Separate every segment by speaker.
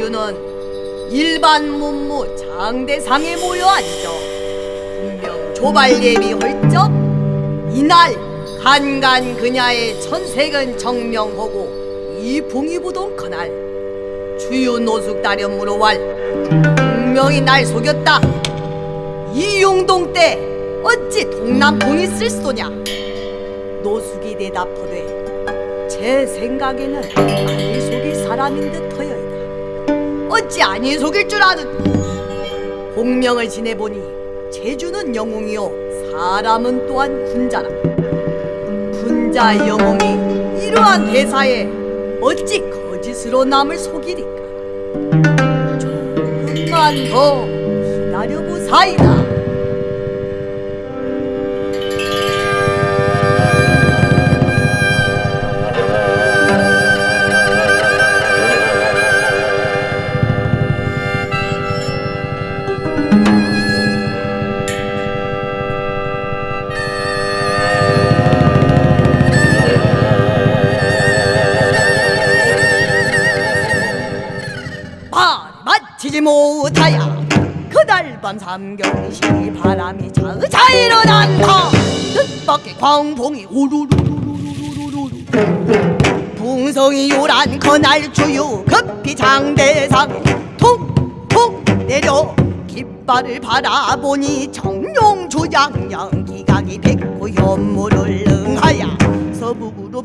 Speaker 1: 주유는 일반 문무 장대상에 모여 앉아 분명 조발 예비 헐적 이날 간간 그냐의 천색은 정명하고 이 붕이부동 그날 주유 노숙 다련 물어왈 분명히 날 속였다. 이 용동 때 어찌 동남풍이 쓸 소냐? 노숙이 대답하되 제 생각에는 아니 속일 사람인 듯하여이다 어찌 아니 속일 줄 아는 공명을 지내보니 제주는 영웅이요 사람은 또한 군자라. 군자 영웅이 이러한 대사에 어찌 거짓으로 남을 속이리까? 조금만 더 기다려보사이다 말이 맞히지 못하야 그날 밤 삼경시 바람이 자자 일어난다 뜻밖의 광풍이 우르르르르르르르 풍성이 요란 그날 주유 급히 장대상에 툭툭 내려 깃발을 바라보니 정룡 조장령 기각이 백구 현무를 응하야 서북으로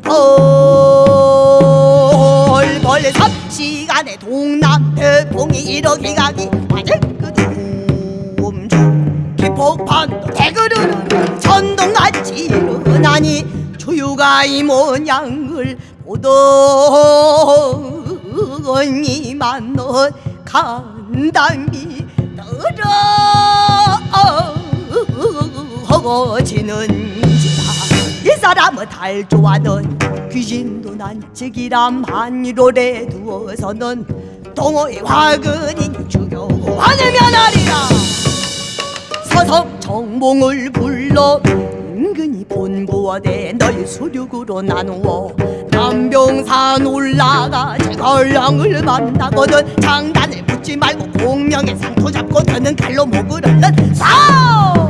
Speaker 1: 벌벌 삽시간에 동남 태풍 이 이러기 가기 화제끄드 음주 기폭판도 대그르르 천둥같이 일어나니 주유가 이 모양을 보더니만 넌 간담이 떨어지는지라 이 사람은 달 좋아하는 귀신도 난측이란 한이로래 두어서는 동호의 화근이니 죽여고 하늘면 하리라. 서석 정몽을 불러 은근히 본부어대 널 수륙으로 나누어 남병산 올라가 제걸랑을 만나거든 장단을 붙지 말고 공명의 상토 잡고 드는 칼로 목을 얻는 싸움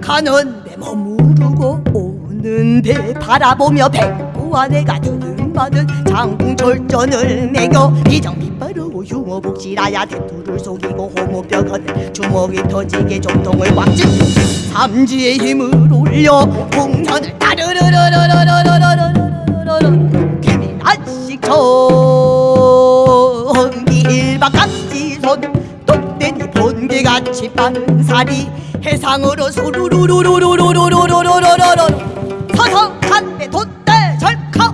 Speaker 1: 가는 배 머무르고 오는 배 바라보며 백구 안에가 두근마는 장궁철전을 매겨. 이정 빗바르고 흉어복실하야 대투를 속이고 호모벽은 주먹이 터지게 정통을 꽉쥐 삼지의 힘을 올려 공연을 따르르르르르르르르르르르 개미 한씩 저기 일박각지손 똑대니 번개같이 빠른 살이 해상으로 소루루루루루루루루루루루루루 서서 한배 돛 はい、